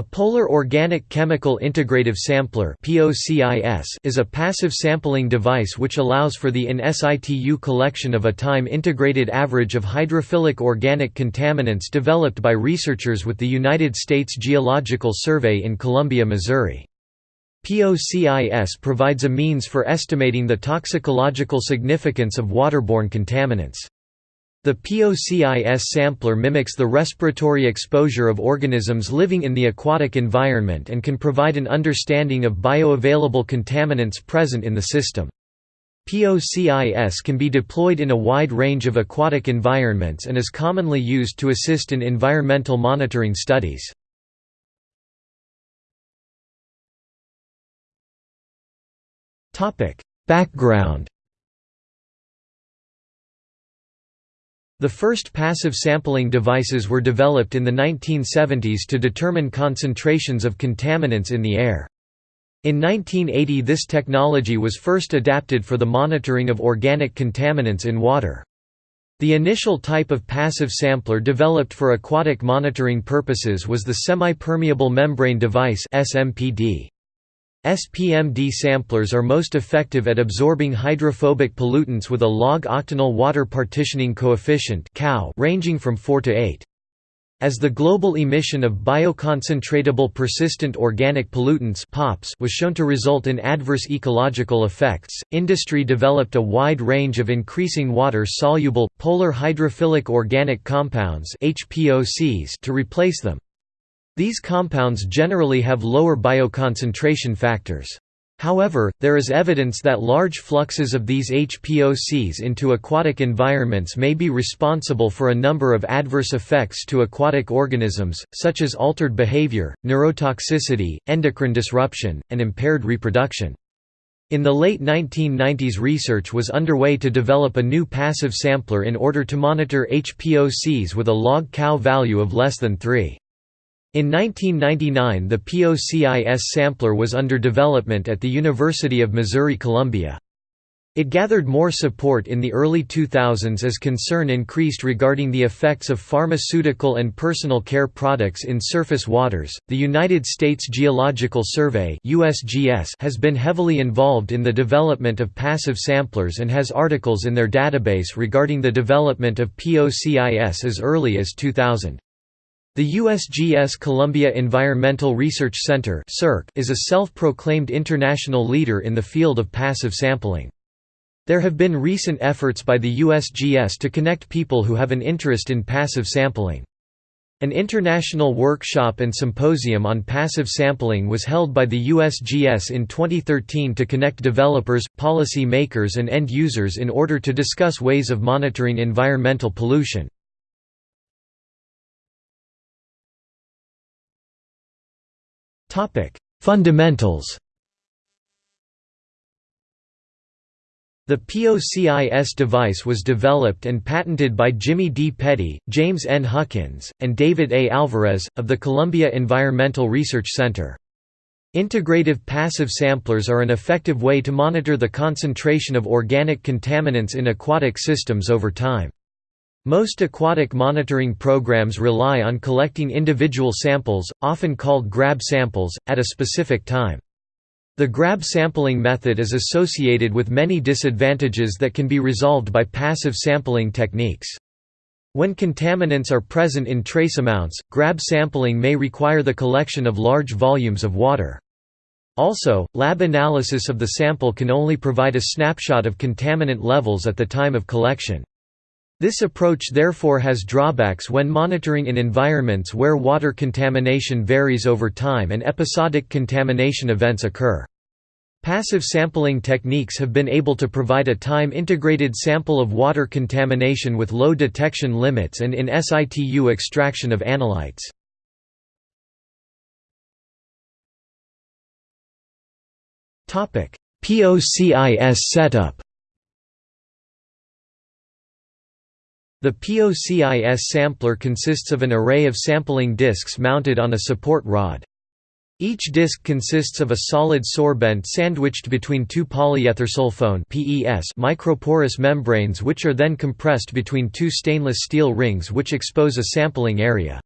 A Polar Organic Chemical Integrative Sampler is a passive sampling device which allows for the in situ collection of a time-integrated average of hydrophilic organic contaminants developed by researchers with the United States Geological Survey in Columbia, Missouri. POCIS provides a means for estimating the toxicological significance of waterborne contaminants. The POCIS sampler mimics the respiratory exposure of organisms living in the aquatic environment and can provide an understanding of bioavailable contaminants present in the system. POCIS can be deployed in a wide range of aquatic environments and is commonly used to assist in environmental monitoring studies. Background The first passive sampling devices were developed in the 1970s to determine concentrations of contaminants in the air. In 1980 this technology was first adapted for the monitoring of organic contaminants in water. The initial type of passive sampler developed for aquatic monitoring purposes was the semi-permeable membrane device SMPD. SPMD samplers are most effective at absorbing hydrophobic pollutants with a log-octanol water partitioning coefficient ranging from 4 to 8. As the global emission of bioconcentratable persistent organic pollutants (POPs) was shown to result in adverse ecological effects, industry developed a wide range of increasing water-soluble, polar hydrophilic organic compounds (HPOCs) to replace them. These compounds generally have lower bioconcentration factors. However, there is evidence that large fluxes of these HPOCs into aquatic environments may be responsible for a number of adverse effects to aquatic organisms, such as altered behavior, neurotoxicity, endocrine disruption, and impaired reproduction. In the late 1990s research was underway to develop a new passive sampler in order to monitor HPOCs with a log Kow value of less than 3. In 1999 the POCIS sampler was under development at the University of Missouri-Columbia. It gathered more support in the early 2000s as concern increased regarding the effects of pharmaceutical and personal care products in surface waters. The United States Geological Survey (USGS) has been heavily involved in the development of passive samplers and has articles in their database regarding the development of POCIS as early as 2000. The USGS Columbia Environmental Research Center is a self-proclaimed international leader in the field of passive sampling. There have been recent efforts by the USGS to connect people who have an interest in passive sampling. An international workshop and symposium on passive sampling was held by the USGS in 2013 to connect developers, policy makers and end users in order to discuss ways of monitoring environmental pollution. Topic: Fundamentals. The POCIS device was developed and patented by Jimmy D. Petty, James N. Huckins, and David A. Alvarez, of the Columbia Environmental Research Center. Integrative passive samplers are an effective way to monitor the concentration of organic contaminants in aquatic systems over time. Most aquatic monitoring programs rely on collecting individual samples, often called grab samples, at a specific time. The grab sampling method is associated with many disadvantages that can be resolved by passive sampling techniques. When contaminants are present in trace amounts, grab sampling may require the collection of large volumes of water. Also, lab analysis of the sample can only provide a snapshot of contaminant levels at the time of collection. This approach therefore has drawbacks when monitoring in environments where water contamination varies over time and episodic contamination events occur. Passive sampling techniques have been able to provide a time-integrated sample of water contamination with low detection limits and in situ extraction of analytes. POCIS setup The POCIS sampler consists of an array of sampling disks mounted on a support rod. Each disk consists of a solid sorbent sandwiched between two polyethersulfone microporous membranes which are then compressed between two stainless steel rings which expose a sampling area.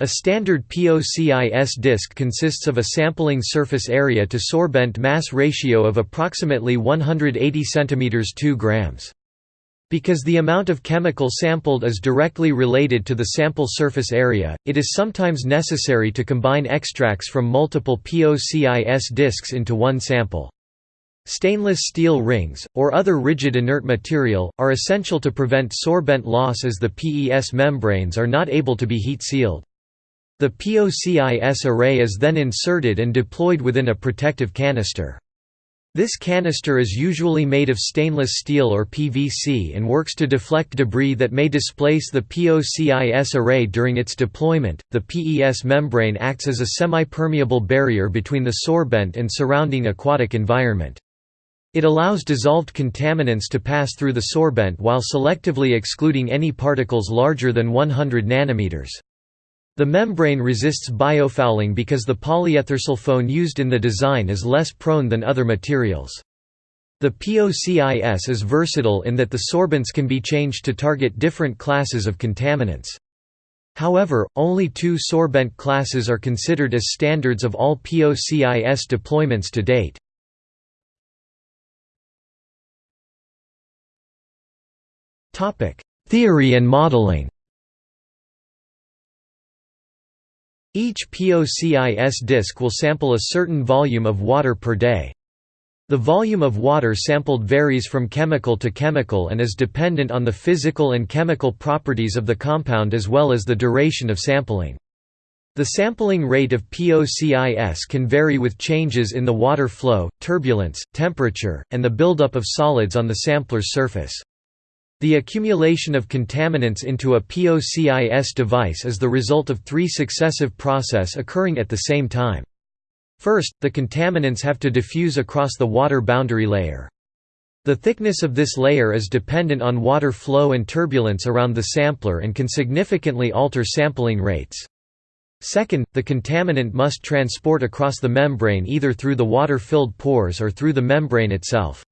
A standard POCIS disk consists of a sampling surface area to sorbent mass ratio of approximately 180 cm 2 grams. Because the amount of chemical sampled is directly related to the sample surface area, it is sometimes necessary to combine extracts from multiple POCIS disks into one sample. Stainless steel rings, or other rigid inert material, are essential to prevent sorbent loss as the PES membranes are not able to be heat-sealed. The POCIS array is then inserted and deployed within a protective canister. This canister is usually made of stainless steel or PVC and works to deflect debris that may displace the POCIS array during its deployment. The PES membrane acts as a semi-permeable barrier between the sorbent and surrounding aquatic environment. It allows dissolved contaminants to pass through the sorbent while selectively excluding any particles larger than 100 nanometers. The membrane resists biofouling because the polyethersulfone used in the design is less prone than other materials. The POCIS is versatile in that the sorbents can be changed to target different classes of contaminants. However, only two sorbent classes are considered as standards of all POCIS deployments to date. Theory and modeling Each POCIS disk will sample a certain volume of water per day. The volume of water sampled varies from chemical to chemical and is dependent on the physical and chemical properties of the compound as well as the duration of sampling. The sampling rate of POCIS can vary with changes in the water flow, turbulence, temperature, and the buildup of solids on the sampler's surface. The accumulation of contaminants into a POCIS device is the result of three successive process occurring at the same time. First, the contaminants have to diffuse across the water boundary layer. The thickness of this layer is dependent on water flow and turbulence around the sampler and can significantly alter sampling rates. Second, the contaminant must transport across the membrane either through the water-filled pores or through the membrane itself.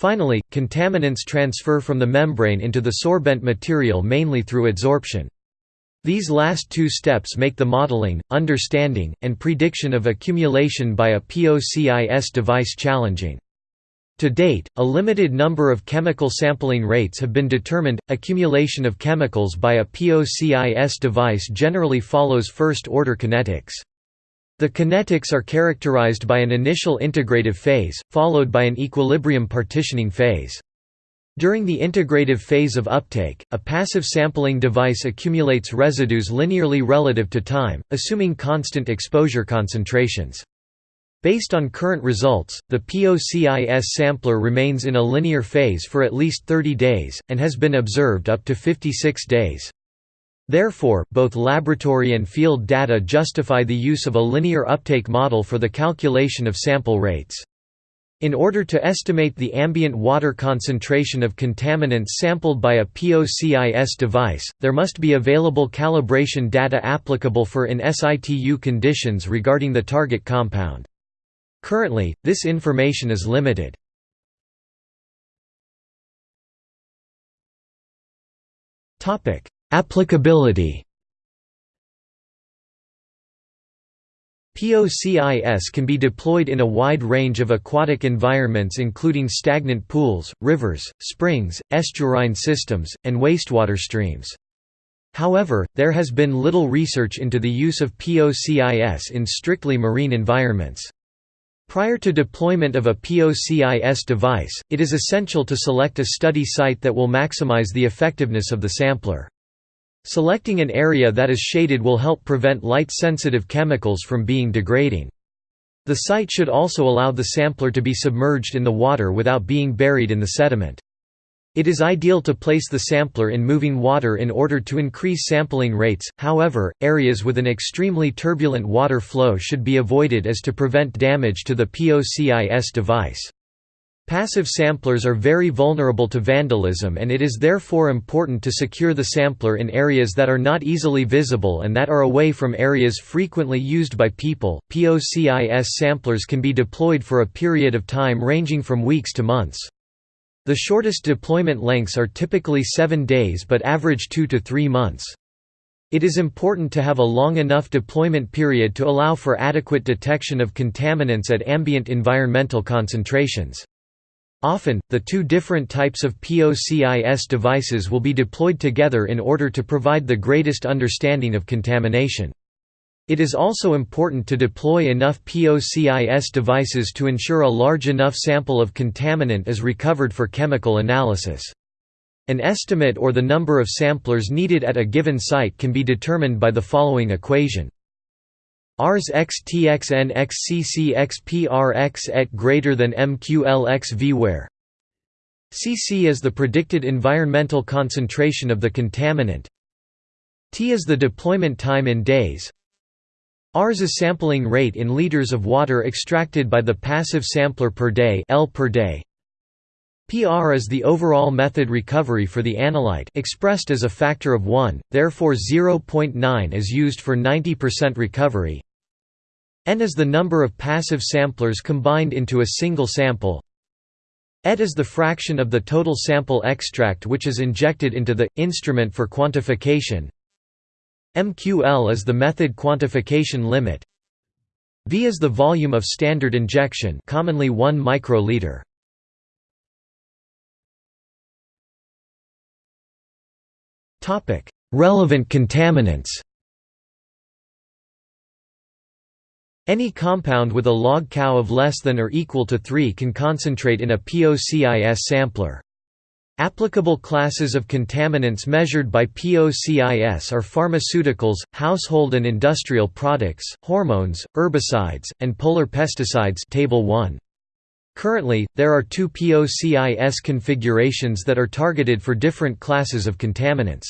Finally, contaminants transfer from the membrane into the sorbent material mainly through adsorption. These last two steps make the modeling, understanding, and prediction of accumulation by a POCIS device challenging. To date, a limited number of chemical sampling rates have been determined. Accumulation of chemicals by a POCIS device generally follows first order kinetics. The kinetics are characterized by an initial integrative phase, followed by an equilibrium partitioning phase. During the integrative phase of uptake, a passive sampling device accumulates residues linearly relative to time, assuming constant exposure concentrations. Based on current results, the POCIS sampler remains in a linear phase for at least 30 days, and has been observed up to 56 days. Therefore, both laboratory and field data justify the use of a linear uptake model for the calculation of sample rates. In order to estimate the ambient water concentration of contaminants sampled by a POCIS device, there must be available calibration data applicable for in situ conditions regarding the target compound. Currently, this information is limited. Applicability POCIS can be deployed in a wide range of aquatic environments including stagnant pools, rivers, springs, estuarine systems, and wastewater streams. However, there has been little research into the use of POCIS in strictly marine environments. Prior to deployment of a POCIS device, it is essential to select a study site that will maximize the effectiveness of the sampler. Selecting an area that is shaded will help prevent light-sensitive chemicals from being degrading. The site should also allow the sampler to be submerged in the water without being buried in the sediment. It is ideal to place the sampler in moving water in order to increase sampling rates, however, areas with an extremely turbulent water flow should be avoided as to prevent damage to the POCIS device. Passive samplers are very vulnerable to vandalism and it is therefore important to secure the sampler in areas that are not easily visible and that are away from areas frequently used by people. POCIS samplers can be deployed for a period of time ranging from weeks to months. The shortest deployment lengths are typically 7 days but average 2 to 3 months. It is important to have a long enough deployment period to allow for adequate detection of contaminants at ambient environmental concentrations. Often, the two different types of POCIS devices will be deployed together in order to provide the greatest understanding of contamination. It is also important to deploy enough POCIS devices to ensure a large enough sample of contaminant is recovered for chemical analysis. An estimate or the number of samplers needed at a given site can be determined by the following equation. Rs x txn x cc x et greater than mql x v where cc is the predicted environmental concentration of the contaminant. T is the deployment time in days. Rs is sampling rate in liters of water extracted by the passive sampler per day L per day. PR is the overall method recovery for the analyte expressed as a factor of 1, therefore 0.9 is used for 90% recovery. N is the number of passive samplers combined into a single sample. ET is the fraction of the total sample extract which is injected into the instrument for quantification. MQL is the method quantification limit. V is the volume of standard injection, commonly 1 microliter. Topic: Relevant contaminants. Any compound with a log Kow of less than or equal to 3 can concentrate in a POCIS sampler. Applicable classes of contaminants measured by POCIS are pharmaceuticals, household and industrial products, hormones, herbicides, and polar pesticides table 1. Currently, there are two POCIS configurations that are targeted for different classes of contaminants.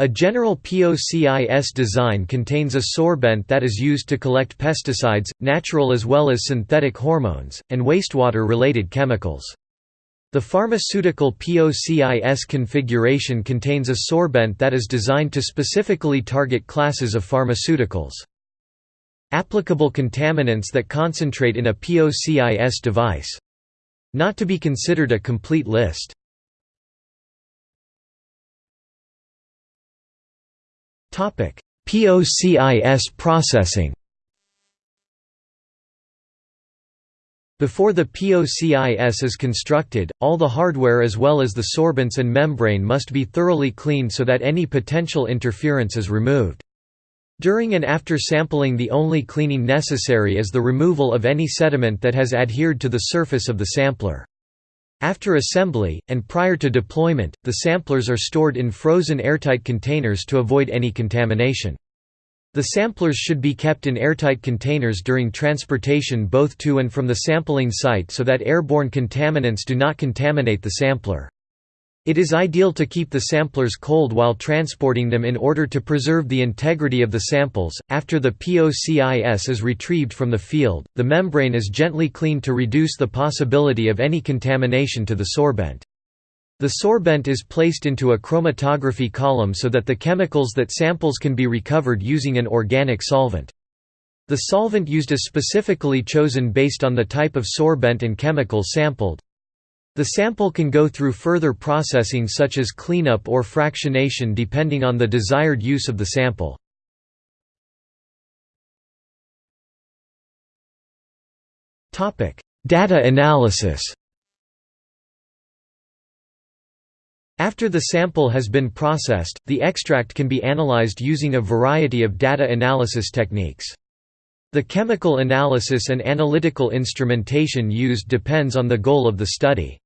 A general POCIS design contains a sorbent that is used to collect pesticides, natural as well as synthetic hormones, and wastewater-related chemicals. The pharmaceutical POCIS configuration contains a sorbent that is designed to specifically target classes of pharmaceuticals. Applicable contaminants that concentrate in a POCIS device. Not to be considered a complete list. POCIS processing Before the POCIS is constructed, all the hardware as well as the sorbents and membrane must be thoroughly cleaned so that any potential interference is removed. During and after sampling the only cleaning necessary is the removal of any sediment that has adhered to the surface of the sampler. After assembly, and prior to deployment, the samplers are stored in frozen airtight containers to avoid any contamination. The samplers should be kept in airtight containers during transportation both to and from the sampling site so that airborne contaminants do not contaminate the sampler. It is ideal to keep the samplers cold while transporting them in order to preserve the integrity of the samples. After the POCIS is retrieved from the field, the membrane is gently cleaned to reduce the possibility of any contamination to the sorbent. The sorbent is placed into a chromatography column so that the chemicals that samples can be recovered using an organic solvent. The solvent used is specifically chosen based on the type of sorbent and chemical sampled. The sample can go through further processing such as cleanup or fractionation depending on the desired use of the sample. Data analysis After the sample has been processed, the extract can be analyzed using a variety of data analysis techniques. The chemical analysis and analytical instrumentation used depends on the goal of the study.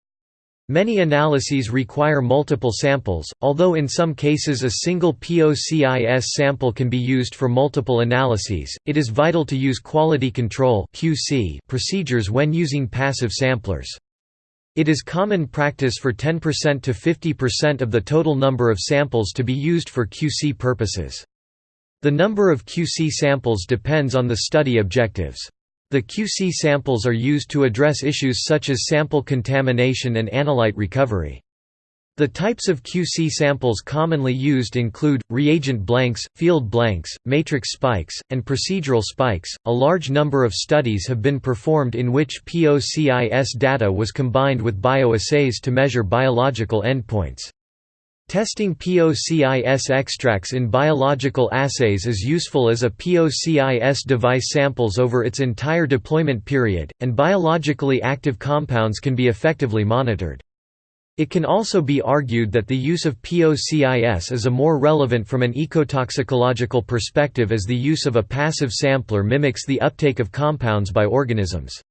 Many analyses require multiple samples, although in some cases a single POCIS sample can be used for multiple analyses, it is vital to use quality control procedures when using passive samplers. It is common practice for 10% to 50% of the total number of samples to be used for QC purposes. The number of QC samples depends on the study objectives. The QC samples are used to address issues such as sample contamination and analyte recovery. The types of QC samples commonly used include reagent blanks, field blanks, matrix spikes, and procedural spikes. A large number of studies have been performed in which POCIS data was combined with bioassays to measure biological endpoints. Testing POCIS extracts in biological assays is useful as a POCIS device samples over its entire deployment period, and biologically active compounds can be effectively monitored. It can also be argued that the use of POCIS is a more relevant from an ecotoxicological perspective as the use of a passive sampler mimics the uptake of compounds by organisms.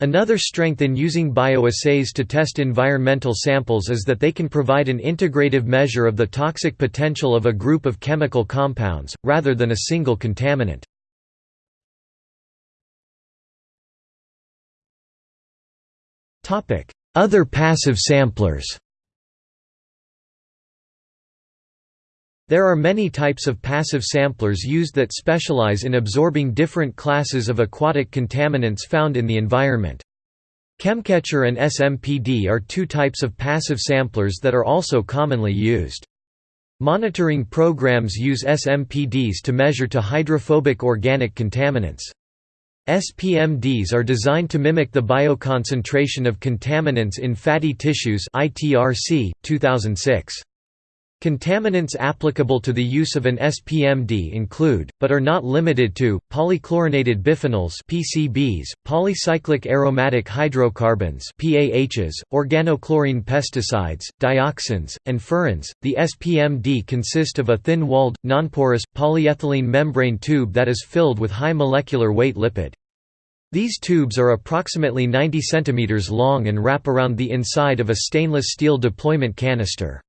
Another strength in using bioassays to test environmental samples is that they can provide an integrative measure of the toxic potential of a group of chemical compounds, rather than a single contaminant. Other passive samplers There are many types of passive samplers used that specialize in absorbing different classes of aquatic contaminants found in the environment. ChemCatcher and SMPD are two types of passive samplers that are also commonly used. Monitoring programs use SMPDs to measure to hydrophobic organic contaminants. SPMDs are designed to mimic the bioconcentration of contaminants in fatty tissues ITRC, 2006. Contaminants applicable to the use of an SPMD include, but are not limited to, polychlorinated biphenyls (PCBs), polycyclic aromatic hydrocarbons (PAHs), organochlorine pesticides, dioxins, and furans. The SPMD consists of a thin-walled, nonporous, polyethylene membrane tube that is filled with high molecular weight lipid. These tubes are approximately 90 cm long and wrap around the inside of a stainless steel deployment canister.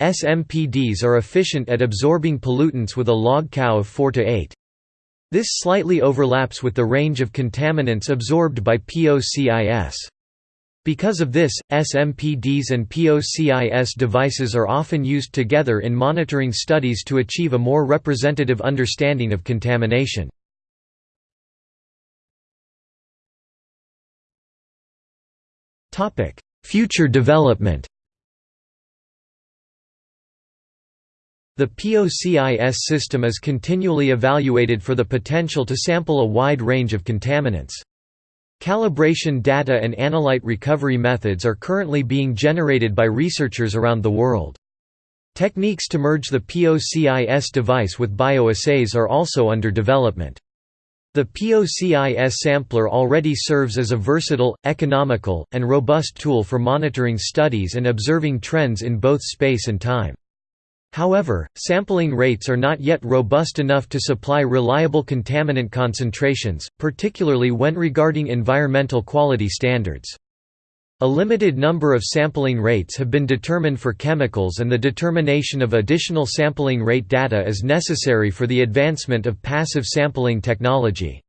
SMPDs are efficient at absorbing pollutants with a log Kow of 4 to 8. This slightly overlaps with the range of contaminants absorbed by POCIS. Because of this, SMPDs and POCIS devices are often used together in monitoring studies to achieve a more representative understanding of contamination. Future development The POCIS system is continually evaluated for the potential to sample a wide range of contaminants. Calibration data and analyte recovery methods are currently being generated by researchers around the world. Techniques to merge the POCIS device with bioassays are also under development. The POCIS sampler already serves as a versatile, economical, and robust tool for monitoring studies and observing trends in both space and time. However, sampling rates are not yet robust enough to supply reliable contaminant concentrations, particularly when regarding environmental quality standards. A limited number of sampling rates have been determined for chemicals and the determination of additional sampling rate data is necessary for the advancement of passive sampling technology.